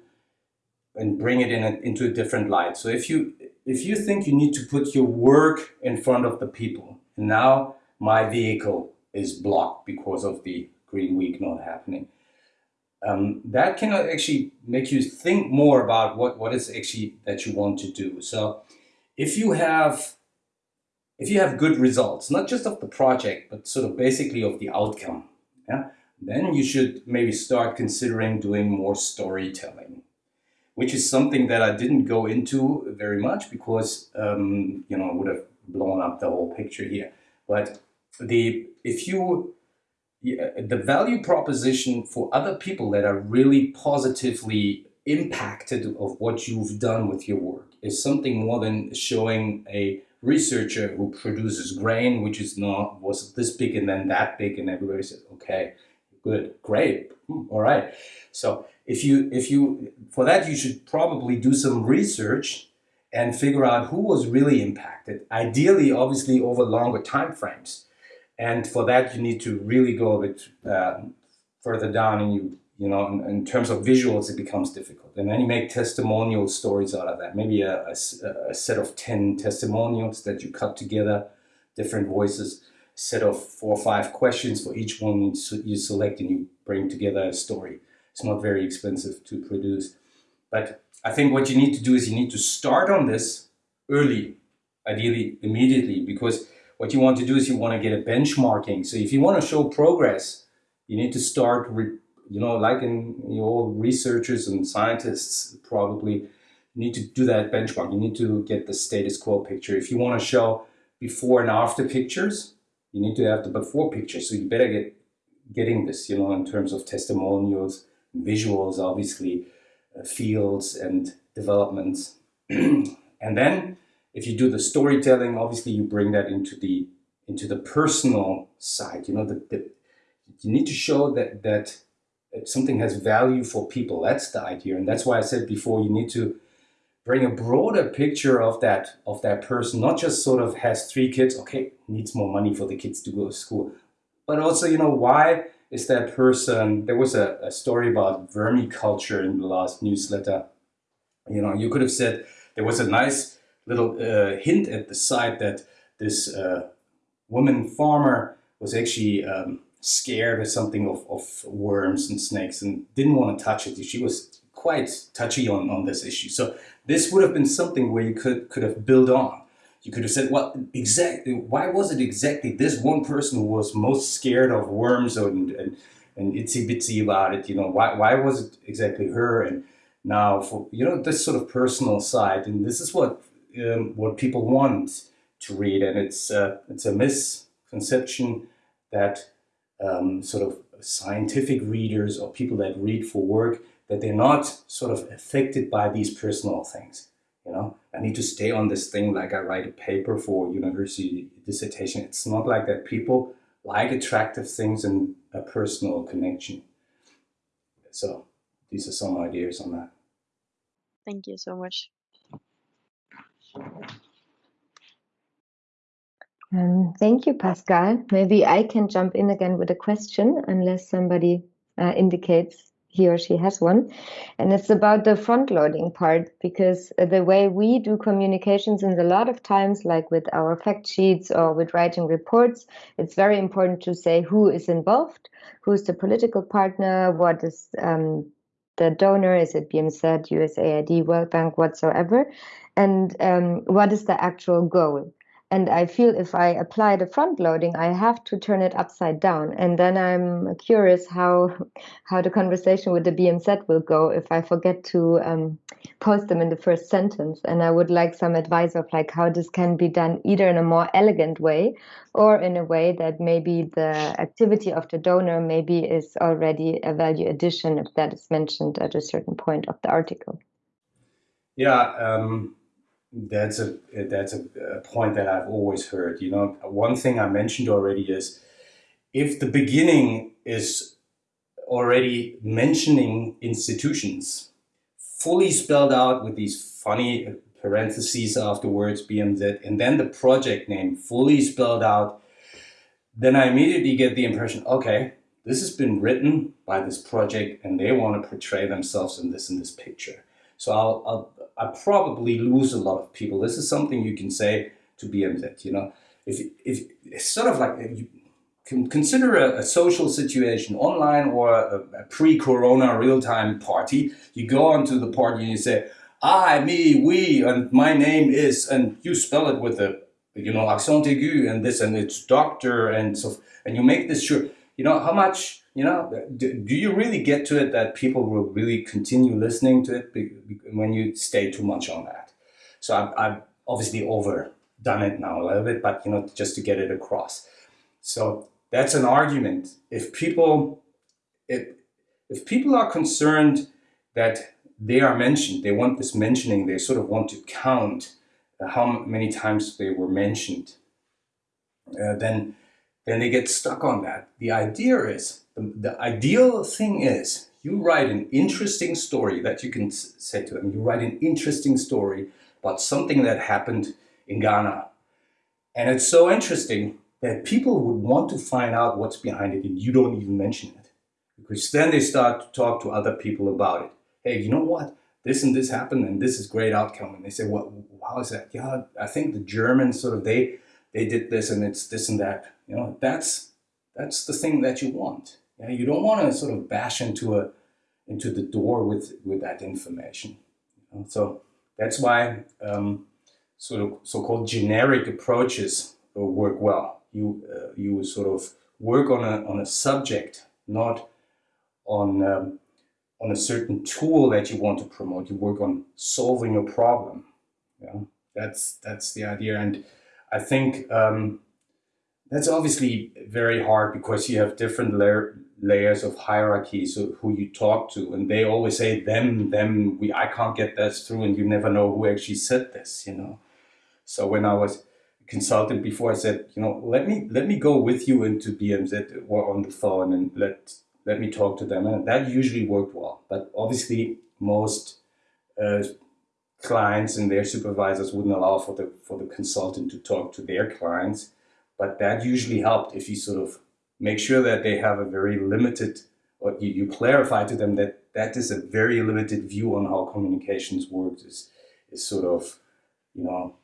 and bring it in a, into a different light. So if you if you think you need to put your work in front of the people, now my vehicle is blocked because of the Green Week not happening, um, that can actually make you think more about what, what is actually that you want to do. So if you have if you have good results, not just of the project, but sort of basically of the outcome, yeah, then you should maybe start considering doing more storytelling, which is something that I didn't go into very much because um, you know would have blown up the whole picture here. But the if you the value proposition for other people that are really positively impacted of what you've done with your work is something more than showing a researcher who produces grain which is not was this big and then that big and everybody says okay good great hmm, all right. So if you if you for that you should probably do some research and figure out who was really impacted ideally obviously over longer time frames And for that, you need to really go a bit uh, further down and you, you know, in, in, terms of visuals, it becomes difficult. And then you make testimonial stories out of that. Maybe a, a, a set of 10 testimonials that you cut together, different voices, set of four or five questions for each one you select and you bring together a story. It's not very expensive to produce. But I think what you need to do is you need to start on this early, ideally immediately, because what you want to do is you want to get a benchmarking. So if you want to show progress, you need to start, you know, like in you know, researchers and scientists probably need to do that benchmark. You need to get the status quo picture. If you want to show before and after pictures, you need to have the before picture. So you better get getting this, you know, in terms of testimonials, visuals, obviously, uh, fields and developments. and then if you do the storytelling, obviously you bring that into the into the personal side. You know, the, the you need to show that that something has value for people. That's the idea, and that's why I said before you need to bring a broader picture of that of that person, not just sort of has three kids. Okay, needs more money for the kids to go to school, but also you know why is that person? There was a, a story about vermiculture in the last newsletter. You know, you could have said there was a nice little uh, hint at the side that this uh, woman farmer was actually um, scared or something of, of worms and snakes and didn't want to touch it. She was quite touchy on, on this issue. So this would have been something where you could, could have built on. You could have said, well, exactly, why was it exactly this one person who was most scared of worms and, and, and itsy bitsy about it? You know, why, why was it exactly her? And now for, you know, this sort of personal side, and this is what um, what people want to read, and it's uh, it's a misconception that um, sort of scientific readers or people that read for work that they're not sort of affected by these personal things. You know, I need to stay on this thing like I write a paper for university dissertation. It's not like that. People like attractive things and a personal connection. So these are some ideas on that. Thank you so much. Um, thank you, Pascal. Maybe I can jump in again with a question, unless somebody uh, indicates he or she has one. And it's about the front loading part, because the way we do communications in a lot of times, like with our fact sheets or with writing reports, it's very important to say who is involved, who's the political partner, what is um, the donor, is it BMZ, USAID, World Bank, whatsoever and um, what is the actual goal? And i feel if i apply the front loading i have to turn it upside down. And then i'm curious how how the conversation with the bmz will go if i forget to um, post them in the first sentence. And i would like some advice of like how this can be done either in a more elegant way or in a way that maybe the activity of the donor maybe is already a value addition if that is mentioned at a certain point of the article. Yeah um that's a that's a, a, point that I've always heard. You know, one thing I mentioned already is if the beginning is already mentioning institutions fully spelled out with these funny parentheses afterwards, BMZ, and then the project name fully spelled out, then I immediately get the impression, okay, this has been written by this project and they want to portray themselves in this in this picture. So I'll, I'll I probably lose a lot of people. This is something you can say to BMZ. You know, if if it's sort of like you can consider a, a social situation online or a, a pre-corona real-time party. You go onto the party and you say, "I, me, we, and my name is," and you spell it with a you know accent aigu and this and it's doctor and so and you make this sure. You know how much you know, do, you really get to it that people will really continue listening to it when you stay too much on that? So I've, I've obviously overdone it now a little bit, but you know, just to get it across. So that's an argument. If people, if, if people are concerned that they are mentioned, they want this mentioning, they sort of want to count how many times they were mentioned, uh, then then they get stuck on that. The idea is the, the ideal thing is you write an interesting story that you can say to them. You write an interesting story about something that happened in Ghana. And it's so interesting that people would want to find out what's behind it and you don't even mention it. Because then they start to talk to other people about it. Hey, you know what? This and this happened and this is great outcome. And they say, well, how is that? Yeah, I think the Germans sort of, they, they did this and it's this and that. You know, that's, that's the thing that you want. Yeah, you don't want to sort of bash into a, into the door with, with that information. You? So that's why um, sort of so-called generic approaches work well. You, uh, you sort of work on a, on a subject, not on, um, on a certain tool that you want to promote. You work on solving a problem. Yeah, that's, that's the idea. And I think um, that's obviously very hard because you have different layer, layers of hierarchy, so who you talk to, and they always say them, them. We, I can't get this through, and you never know who actually said this, you know. So when I was consultant before, I said, you know, let me let me go with you into BMZ or on the phone and let let me talk to them, and that usually worked well. But obviously, most uh, clients and their supervisors wouldn't allow for the for the consultant to talk to their clients, but that usually helped if you sort of make sure that they have a very limited, or you, you clarify to them that that is a very limited view on how communications works. Is is sort of, you know,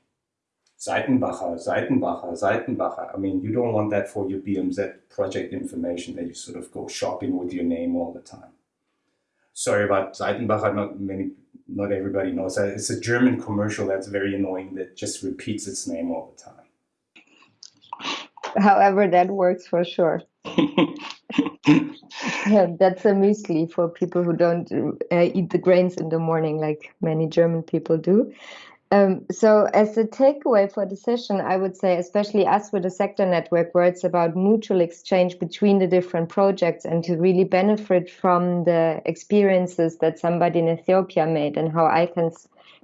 Seitenbacher, Seitenbacher, Seitenbacher. I mean, you don't want that for your BMZ project information that you sort of go shopping with your name all the time. Sorry about Seitenbacher, not many, not everybody knows that. It's a German commercial that's very annoying that just repeats its name all the time. However, that works for sure. yeah, that's a muesli for people who don't uh, eat the grains in the morning like many German people do. Um, so, as a takeaway for the session, I would say, especially us with the sector network, where it's about mutual exchange between the different projects and to really benefit from the experiences that somebody in Ethiopia made and how I can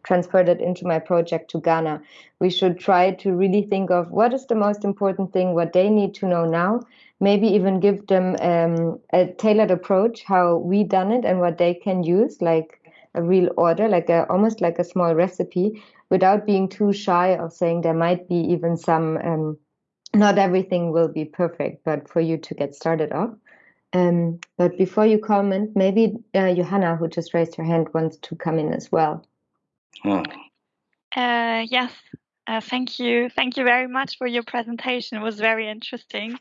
transfer that into my project to Ghana. We should try to really think of what is the most important thing, what they need to know now, maybe even give them um, a tailored approach, how we done it and what they can use, like a real order, like a almost like a small recipe, without being too shy of saying there might be even some. Um, not everything will be perfect, but for you to get started off. Um, but before you comment, maybe uh, Johanna, who just raised her hand, wants to come in as well. Uh, yes, uh, thank you. Thank you very much for your presentation. It was very interesting.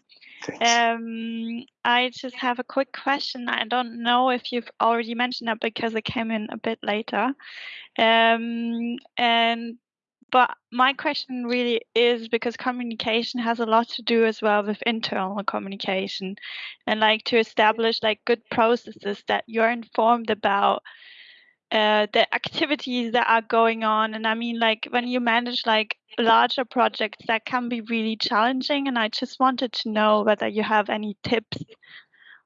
Um, I just have a quick question. I don't know if you've already mentioned that because it came in a bit later. Um, and but my question really is because communication has a lot to do as well with internal communication and like to establish like good processes that you're informed about uh, the activities that are going on and i mean like when you manage like larger projects that can be really challenging and i just wanted to know whether you have any tips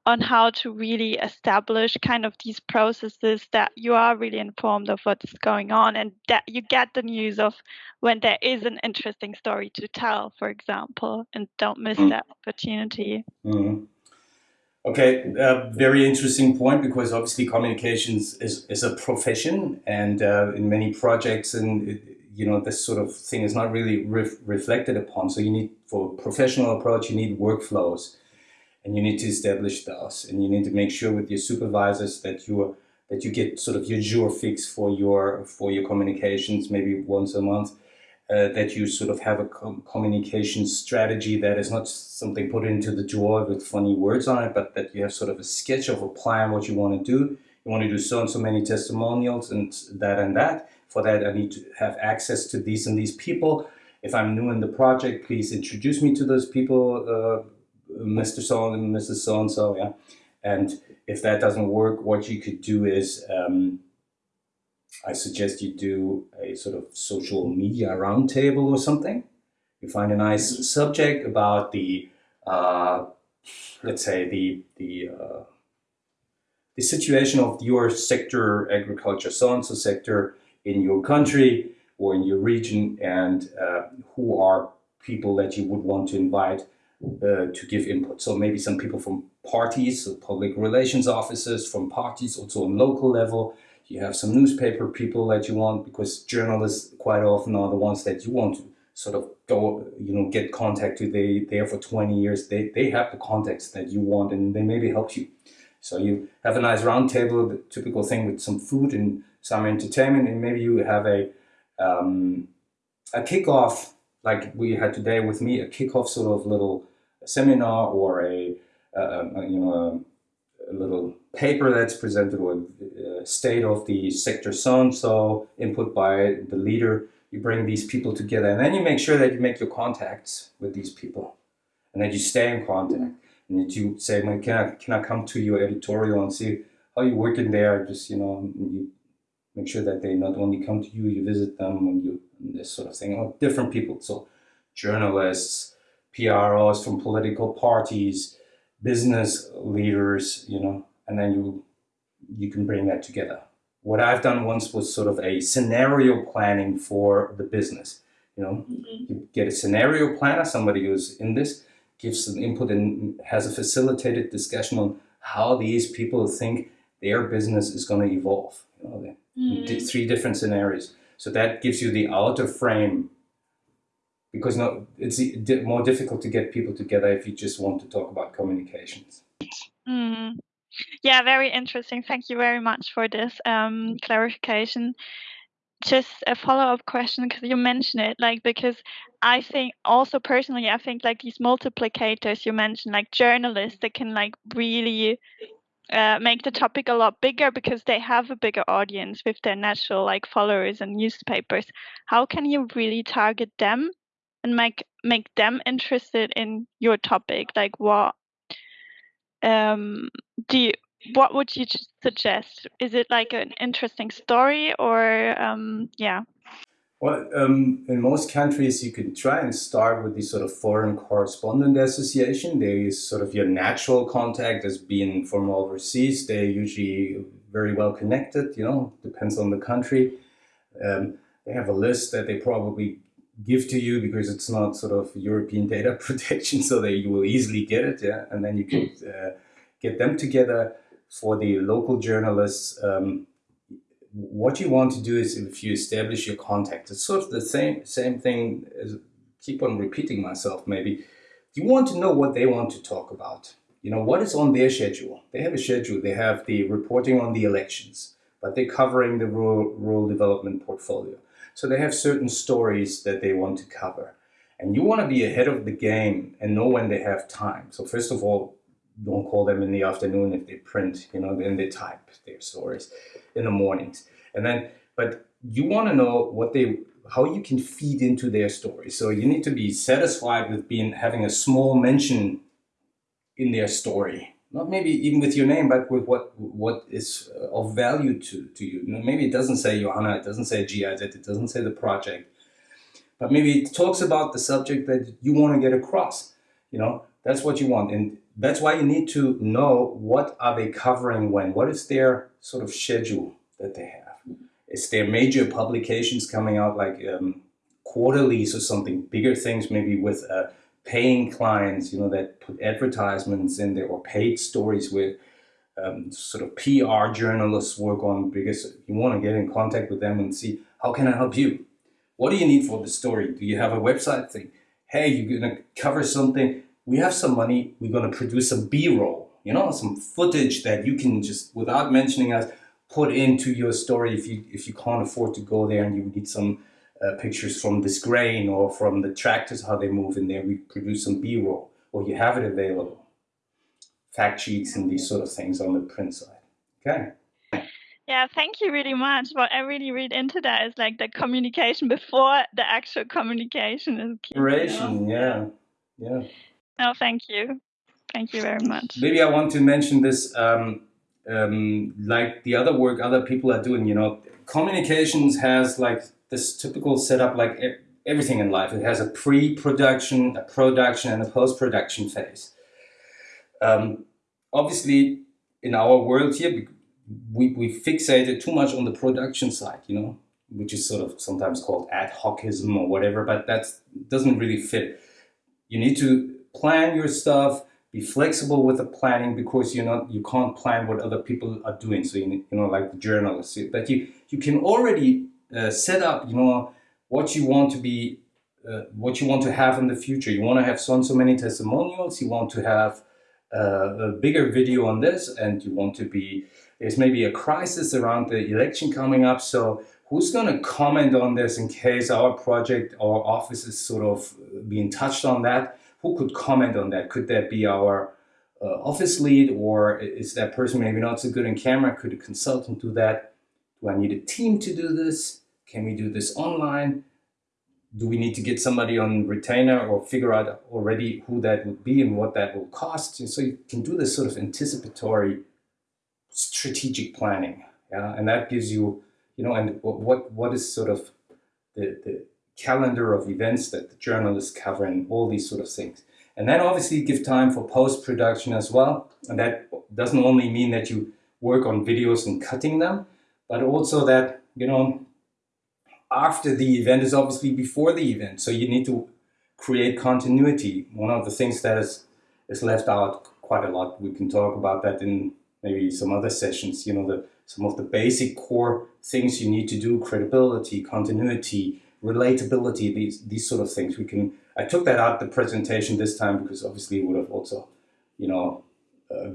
on how to really establish kind of these processes that you are really informed of what's going on and that you get the news of when there is an interesting story to tell for example and don't miss mm. that opportunity mm. Okay, uh, very interesting point because obviously communications is, is a profession and uh, in many projects and you know this sort of thing is not really ref reflected upon. So you need for professional approach you need workflows and you need to establish those and you need to make sure with your supervisors that you that you get sort of your jour fixe for your for your communications maybe once a month uh, that you sort of have a com communication strategy that is not something put into the drawer with funny words on it, but that you have sort of a sketch of a plan what you want to do. You want to do so and so many testimonials and that and that. For that, I need to have access to these and these people. If I'm new in the project, please introduce me to those people, uh, Mr. So and Mrs. So and so. Yeah, and if that doesn't work, what you could do is um, I suggest you do a sort of social media roundtable or something. You find a nice mm-hmm. subject about the, uh, let's say the the uh, the situation of your sector, agriculture, so and so sector in your country or in your region, and uh, who are people that you would want to invite uh, to give input. So maybe some people from parties, so public relations officers from parties, also on local level, you have some newspaper people that you want because journalists quite often are the ones that you want to, sort of go, you know, get contact with they there for 20 years. They, they have the contacts that you want and they maybe help you. So you have a nice round table, the typical thing with some food and some entertainment, and maybe you have a um, a kickoff like we had today with me, a kickoff sort of little seminar or a, you know a, little paper that's presented with uh, state of the sector so and so input by the leader. You bring these people together, and then you make sure that you make your contacts with these people, and that you stay in contact and that you say, "Man, can I can I come to your editorial and see how you working there?" Just you know, you make sure that they not only come to you, you visit them, and you and this sort of thing. Or different people, so journalists, PROs from political parties, business leaders, you know, and then you you can bring that together. What I've done once was sort of a scenario planning for the business. You know, mm-hmm. you get a scenario planner, somebody who's in this, gives some input and has a facilitated discussion on how these people think their business is going to evolve. You know, mm. three different scenarios. So that gives you the outer frame because no, it's more difficult to get people together if you just want to talk about communications. Mm. Yeah, very interesting. Thank you very much for this um, clarification just a follow-up question because you mentioned it like because i think also personally i think like these multiplicators you mentioned like journalists that can like really uh, make the topic a lot bigger because they have a bigger audience with their natural like followers and newspapers how can you really target them and make make them interested in your topic like what um do you what would you suggest? Is it like an interesting story or um, yeah? Well, um, in most countries, you can try and start with the sort of foreign correspondent association. There is sort of your natural contact as being from overseas. They're usually very well connected, you know, depends on the country. Um, they have a list that they probably give to you because it's not sort of European data protection, so that you will easily get it, yeah, and then you can uh, get them together for the local journalists, um, what you want to do is if you establish your contact, it's sort of the same same thing as keep on repeating myself maybe. You want to know what they want to talk about. You know, what is on their schedule? They have a schedule. They have the reporting on the elections, but they're covering the rural, rural development portfolio. So they have certain stories that they want to cover. And you want to be ahead of the game and know when they have time. So first of all, don't call them in the afternoon if they print, you know, then they type their stories in the mornings. And then, but you want to know what they, how you can feed into their story. So you need to be satisfied with being, having a small mention in their story. Not maybe even with your name, but with what what is of value to, to you. you know, maybe it doesn't say Johanna, it doesn't say GIZ, it doesn't say the project, but maybe it talks about the subject that you want to get across. You know, that's what you want. And that's why you need to know what are they covering when, what is their sort of schedule that they have. Is there major publications coming out like um, quarterlies or something, bigger things maybe with uh, paying clients, you know, that put advertisements in there or paid stories with um, sort of PR journalists work on because you want to get in contact with them and see how can I help you? What do you need for the story? Do you have a website thing? Hey, you're going to cover something we have some money, we're going to produce some B-roll, you know, some footage that you can just, without mentioning us, put into your story if you if you can't afford to go there and you need some uh, pictures from this grain or from the tractors, how they move in there, we produce some B-roll or you have it available. Fact sheets and these sort of things on the print side. Okay. Yeah, thank you really much. What I really read into that is like the communication before the actual communication is key. You know? yeah. Yeah. No, thank you. Thank you very much. Maybe I want to mention this, um, um, like the other work other people are doing. You know, communications has like this typical setup, like everything in life. It has a pre-production, a production, and a post-production phase. Um, obviously, in our world here, we, we fixated too much on the production side, you know, which is sort of sometimes called ad hocism or whatever, but that doesn't really fit. You need to plan your stuff, be flexible with the planning because you're not you can't plan what other people are doing. So you, you know, like the journalists, but you you can already uh, set up, you know, what you want to be uh, what you want to have in the future. You want to have so and so many testimonials. You want to have uh, a bigger video on this, and you want to be. There's maybe a crisis around the election coming up. So who's going to comment on this in case our project, our office is sort of being touched on that? Who could comment on that? Could that be our uh, office lead, or is that person maybe not so good in camera? Could a consultant do that? Do I need a team to do this? Can we do this online? do we need to get somebody on retainer or figure out already who that would be and what that will cost? So you can do this sort of anticipatory strategic planning. Yeah? And that gives you, you know, and what, what is sort of the, the calendar of events that the journalists cover and all these sort of things. And then obviously give time for post-production as well. And that doesn't only mean that you work on videos and cutting them, but also that, you know, after the event is obviously before the event. So you need to create continuity. One of the things that is, is left out quite a lot, we can talk about that in maybe some other sessions, you know, the, some of the basic core things you need to do, credibility, continuity, relatability, these, these sort of things. We can, I took that out the presentation this time because obviously it would have also, you know, uh,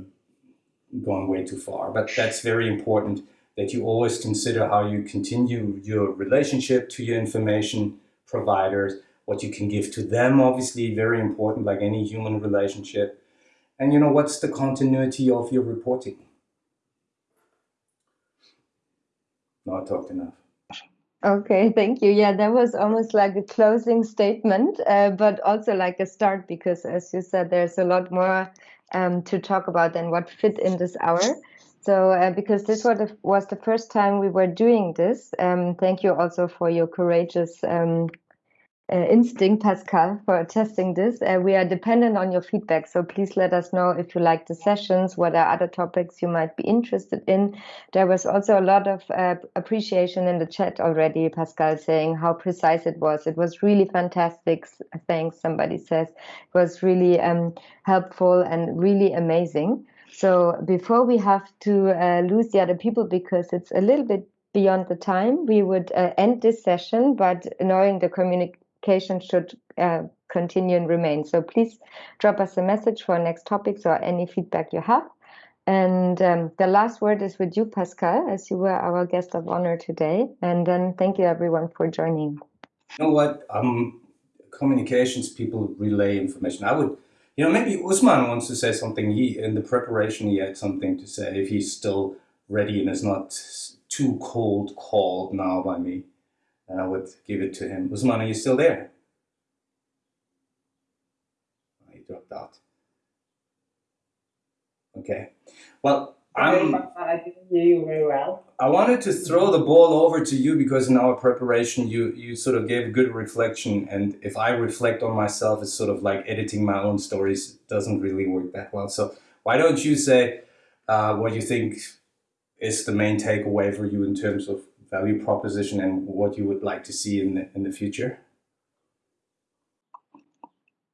gone way too far, but that's very important that you always consider how you continue your relationship to your information providers, what you can give to them, obviously very important, like any human relationship. And you know, what's the continuity of your reporting? No, I talked enough. Okay, thank you. Yeah, that was almost like a closing statement, uh, but also like a start because, as you said, there's a lot more um, to talk about than what fit in this hour. So, uh, because this was the, was the first time we were doing this, um, thank you also for your courageous um, uh, instinct, Pascal, for testing this. Uh, we are dependent on your feedback, so please let us know if you like the sessions, what are other topics you might be interested in. There was also a lot of uh, appreciation in the chat already, Pascal, saying how precise it was. It was really fantastic. Thanks, somebody says. It was really um, helpful and really amazing. So before we have to uh, lose the other people because it's a little bit beyond the time, we would uh, end this session, but knowing the communication should uh, continue and remain. So please drop us a message for next topics or any feedback you have. And um, the last word is with you, Pascal, as you were our guest of honor today. And then thank you everyone for joining. You know what? Um, communications people relay information. I would you know, maybe Usman wants to say something. He in the preparation he had something to say if he's still ready and is not too cold called now by me. I would give it to him. Usman, are you still there? Oh, he dropped out. Okay. Well, I'm, I didn't hear you very well. I wanted to throw the ball over to you because in our preparation, you you sort of gave a good reflection, and if I reflect on myself, it's sort of like editing my own stories doesn't really work that well. So why don't you say uh, what you think is the main takeaway for you in terms of value proposition and what you would like to see in the in the future?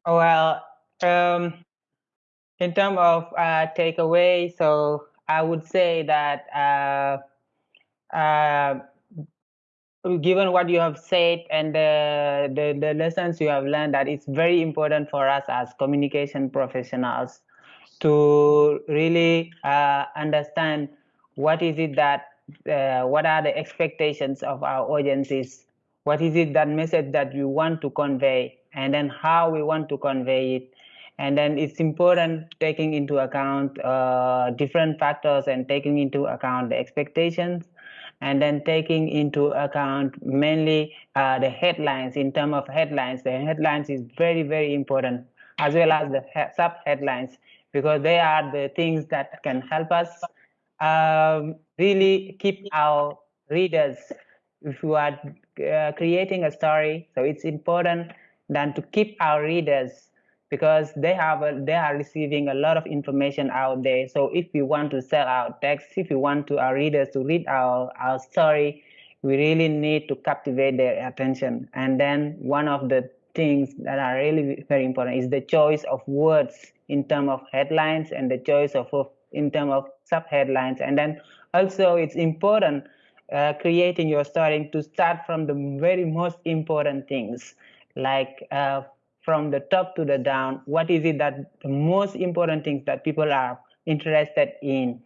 Well, um, in terms of uh, takeaway, so I would say that uh, uh, given what you have said and the, the, the lessons you have learned, that it's very important for us as communication professionals to really uh, understand what is it that uh, what are the expectations of our audiences? What is it that message that we want to convey? And then how we want to convey it and then it's important taking into account uh, different factors and taking into account the expectations. And then taking into account mainly uh, the headlines. In terms of headlines the headlines is very very important as well as the he sub headlines because they are the things that can help us um, really keep our readers if you are uh, creating a story. So it's important then to keep our readers because they have a, they are receiving a lot of information out there. So if we want to sell our text if we want to our readers to read our our story we really need to captivate their attention. And then one of the things that are really very important is the choice of words in terms of headlines and the choice of in terms of sub headlines and then also it's important uh, creating your story to start from the very most important things like uh, from the top to the down, what is it that the most important things that people are interested in?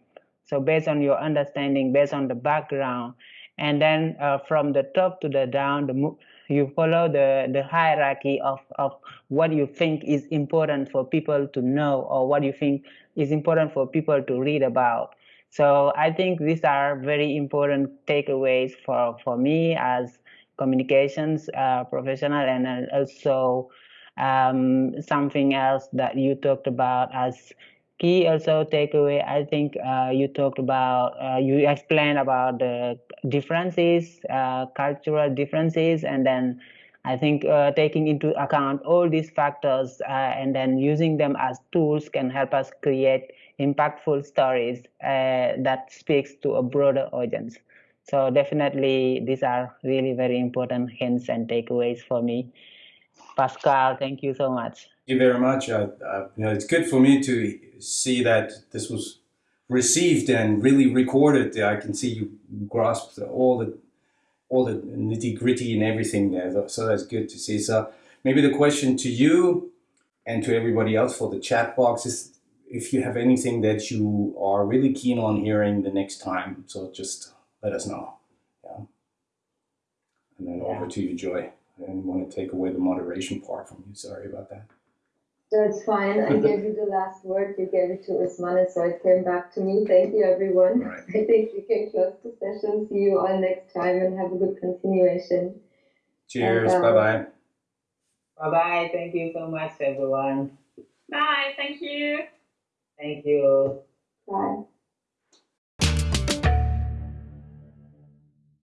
So based on your understanding, based on the background, and then uh, from the top to the down, the, you follow the, the hierarchy of, of what you think is important for people to know or what you think is important for people to read about. So I think these are very important takeaways for, for me as communications uh, professional and also um, something else that you talked about as key also takeaway. I think uh, you talked about uh, you explained about the differences uh, cultural differences and then i think uh, taking into account all these factors uh, and then using them as tools can help us create impactful stories uh, that speaks to a broader audience. So definitely these are really very important hints and takeaways for me pascal thank you so much Thank you very much. Uh, uh, you know, it's good for me to see that this was received and really recorded. I can see you grasped all the all the nitty gritty and everything there. So that's good to see. So maybe the question to you and to everybody else for the chat box is if you have anything that you are really keen on hearing the next time. So just let us know. Yeah. And then yeah. over to you, Joy. I didn't want to take away the moderation part from you. Sorry about that. That's fine. I gave you the last word. You gave it to Usmane, so it came back to me. Thank you, everyone. Right. I think we can close the session. See you all next time and have a good continuation. Cheers. bye bye. Bye bye. Thank you so much, everyone. Bye. Thank you. Thank you. Bye.